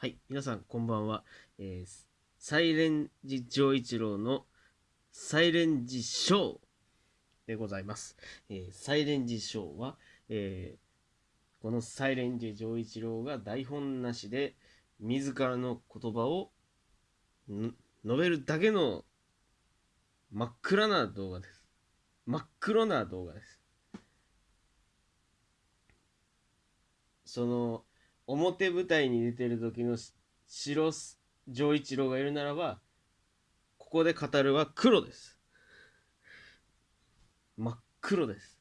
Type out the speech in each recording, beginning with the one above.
はい、皆さんこんばんは。えー、サイレンジ丈一郎のサイレンジショーでございます。えー、サイレンジショーは、えー、このサイレンジ丈一郎が台本なしで自らの言葉を述べるだけの真っ暗な動画です。真っ黒な動画です。その表舞台に出てる時の白丈一郎がいるならばここで語るは黒です。真っ黒です。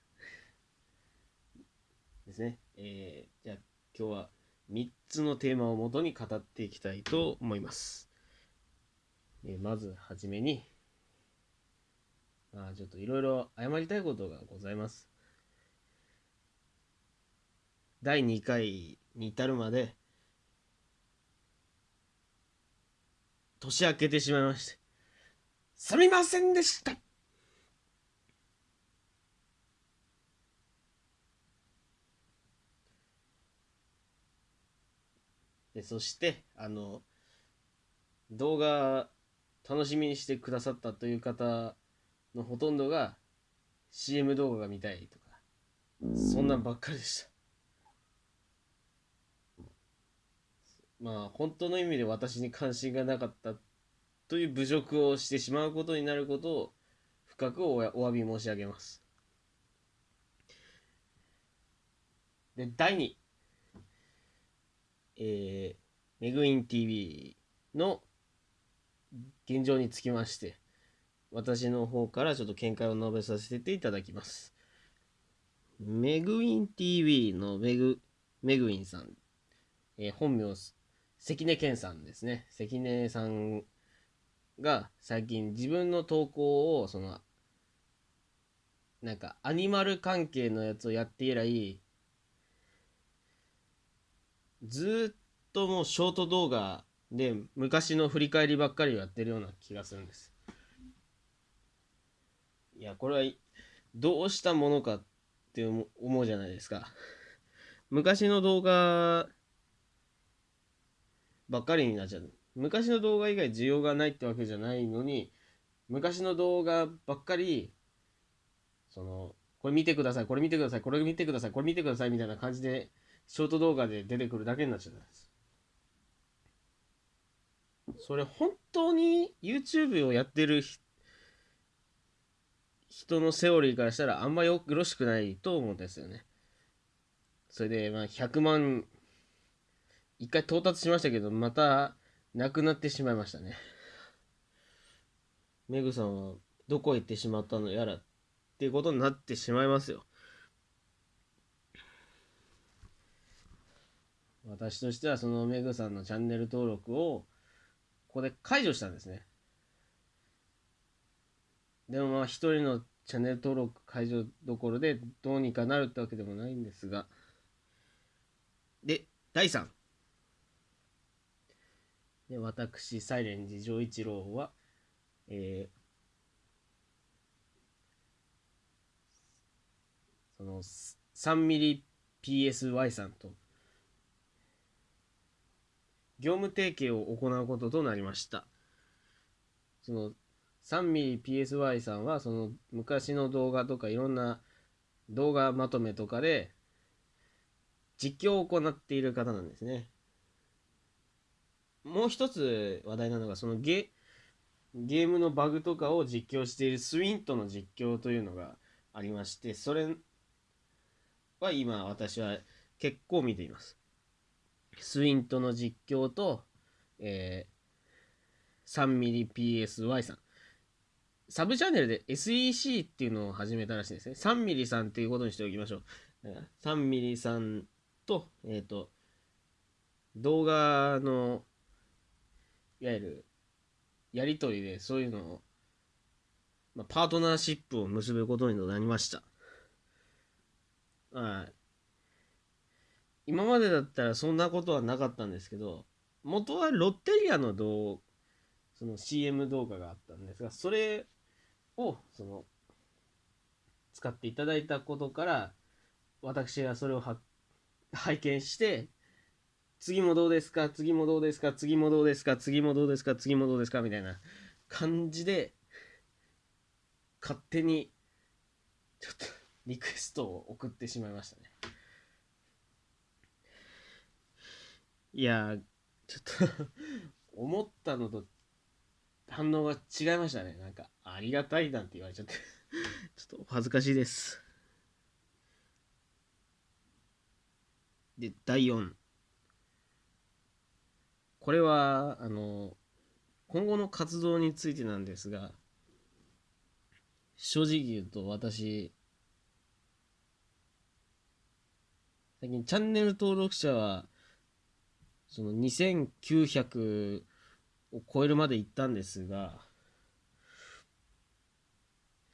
ですね。えー、じゃあ今日は3つのテーマをもとに語っていきたいと思います、えー、まずはじめにまあちょっといろいろ謝りたいことがございます。第2回に至るまで年明けてしまいましてすみませんでした。でそしてあの動画楽しみにしてくださったという方のほとんどが CM 動画が見たいとかそんなんばっかりでした。まあ本当の意味で私に関心がなかったという侮辱をしてしまうことになることを深くおお詫び申し上げます。で、第2、えー、メグイン TV の現状につきまして、私の方からちょっと見解を述べさせていただきます。メグイン TV のメグ、メグインさん、えー、本名関根健さんですね。関根さんが最近自分の投稿を、その、なんかアニマル関係のやつをやって以来、ずっともうショート動画で昔の振り返りばっかりをやってるような気がするんです。いや、これはどうしたものかって思うじゃないですか。昔の動画ばっかりになっちゃう。昔の動画以外需要がないってわけじゃないのに、昔の動画ばっかり、その、これ見てください、これ見てください、これ見てください、これ見てくださいみたいな感じで、ショート動画で出てくるだけになっちゃったんです。それ本当に YouTube をやってる人のセオリーからしたらあんまよろしくないと思うんですよね。それで、まあ、100万一回到達しましたけど、また、なくなってしまいましたね。メグさんは、どこへ行ってしまったのやら、っていうことになってしまいますよ。私としては、そのメグさんのチャンネル登録を、ここで解除したんですね。でもまあ、一人のチャンネル登録解除どころで、どうにかなるってわけでもないんですが。で、第3。で私サイレンジ丈一郎は、えー、その 3mmPSY さんと業務提携を行うこととなりました。その 3mmPSY さんはその昔の動画とかいろんな動画まとめとかで実況を行っている方なんですね。もう一つ話題なのが、そのゲゲームのバグとかを実況しているスウィントの実況というのがありまして、それは今私は結構見ています。スウィントの実況と、えー、3mmPSY さん。サブチャンネルで SEC っていうのを始めたらしいですね。3mm さんっていうことにしておきましょう。3mm さんと、えっ、ー、と、動画のいわゆるやり取りでそういうのを、まあ、パートナーシップを結ぶことになりました。はい。今までだったらそんなことはなかったんですけど、元はロッテリアの動その CM 動画があったんですが、それを、その、使っていただいたことから、私がそれを拝見して、次もどうですか？次もどうですか？次もどうですか？次もどうですか？次もどうですか？みたいな感じで勝手にちょっとリクエストを送ってしまいましたね。いやちょっと思ったのと反応が違いましたね。なんかありがたいなんて言われちゃって。ちょっと恥ずかしいです。で第4これはあの今後の活動についてなんですが正直言うと私最近チャンネル登録者はその2900を超えるまで行ったんですが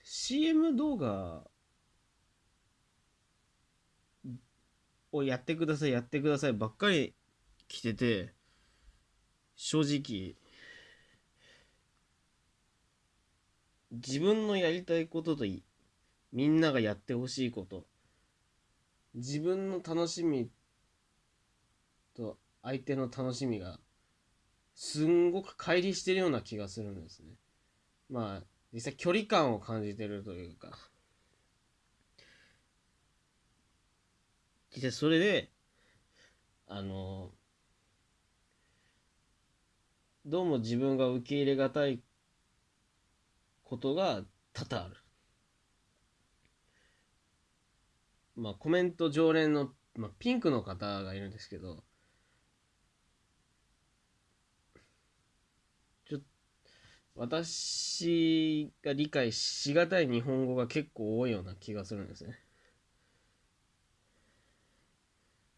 CM 動画をやってくださいやってくださいばっかり来てて正直自分のやりたいことといみんながやってほしいこと自分の楽しみと相手の楽しみがすんごく乖離してるような気がするんですね。まあ実際距離感を感じてるというか実際それであのどうも自分が受け入れがたいことが多々ある。まあコメント常連の、まあ、ピンクの方がいるんですけどちょ私が理解しがたい日本語が結構多いような気がするんですね。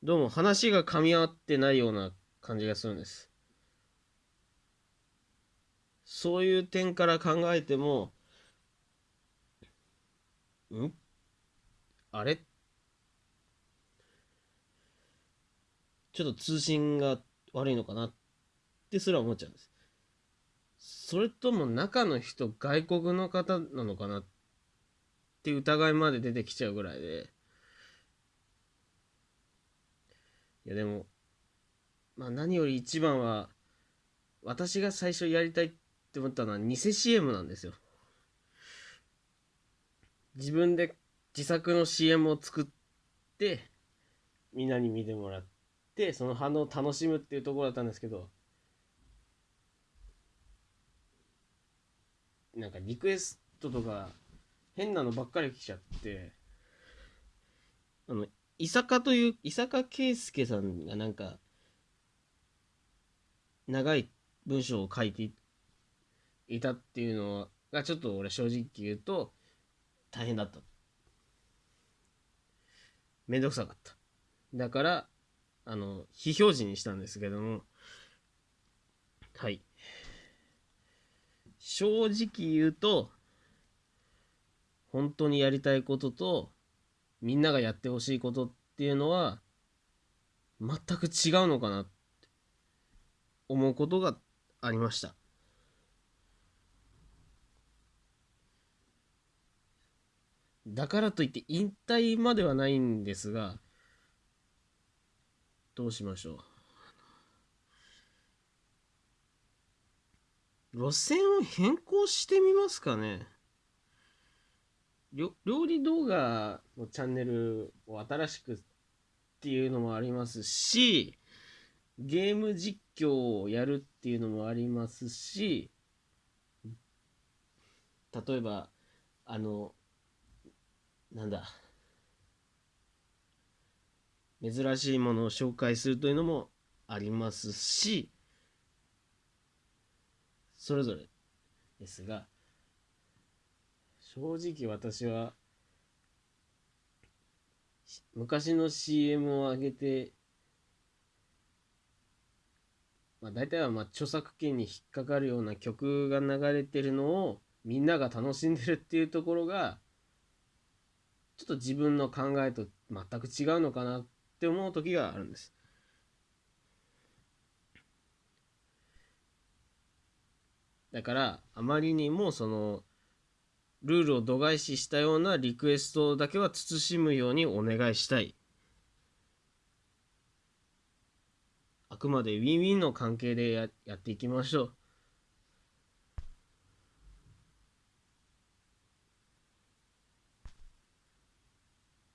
どうも話が噛み合ってないような感じがするんです。そういう点から考えても、うん？あれ？ちょっと通信が悪いのかなってすら思っちゃうんです。それとも中の人外国の方なのかなって疑いまで出てきちゃうぐらいで。いやでも、まあ何より一番は、私が最初やりたいって思ったのは偽 CM なんですよ。自分で自作の CM を作ってみんなに見てもらってその反応を楽しむっていうところだったんですけどなんかリクエストとか変なのばっかり来ちゃってあの伊坂という伊坂圭介さんがなんか長い文章を書いていっていたっていうのがちょっと俺正直言うと大変だった。めんどくさかった。だからあの非表示にしたんですけども。はい。正直言うと本当にやりたいこととみんながやってほしいことっていうのは全く違うのかなって思うことがありました。だからといって引退まではないんですがどうしましょう。路線を変更してみますかね。料理動画のチャンネルを新しくっていうのもありますしゲーム実況をやるっていうのもありますし例えばあのなんだ？珍しいものを紹介するというのもありますしそれぞれですが正直私は昔の CM を上げてまあ大体はまあ著作権に引っかかるような曲が流れてるのをみんなが楽しんでるっていうところがちょっと自分の考えと全く違うのかなって思う時があるんです。だからあまりにもそのルールを度外視したようなリクエストだけは慎むようにお願いしたい。あくまでウィンウィンの関係でやっていきましょう